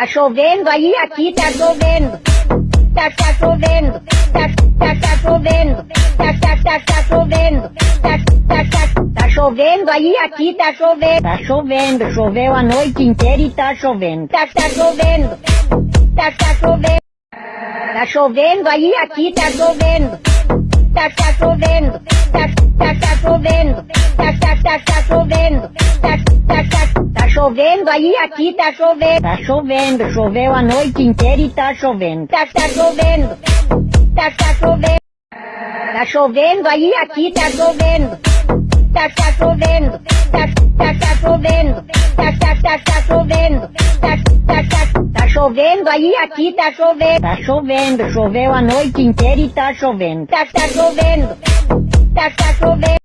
Tá chovendo aí, aqui tá chovendo. Tá, tá chovendo. Tá, tá, tá chovendo. Tá, tá, tá, tá chovendo. Tá, tá, tá, tá chovendo aí, aqui tá chovendo. Tá chovendo, choveu a noite inteira e tá chovendo. Tá, tá chovendo. Tá, tá chovendo. Tá chovendo aí, aqui tá chovendo. Tá, tá chovendo. Tá, tá, tá chovendo. Tá, tá, tá, tá chovendo. Chovendo aí, aqui tá chovendo. Tá chovendo, choveu a noite inteira e tá chovendo. Tá, tá chovendo. Tá, tá chovendo. Tá chovendo aí, aqui tá chovendo. Tá, tá chovendo. Tá, tá, tá chovendo. Tá, tá, tá, tá chovendo. Tá, tá, tá, tá chovendo aí, aqui tá chovendo. Tá chovendo, choveu a noite inteira e tá chovendo. Tá, tá chovendo. Tá, tá chovendo.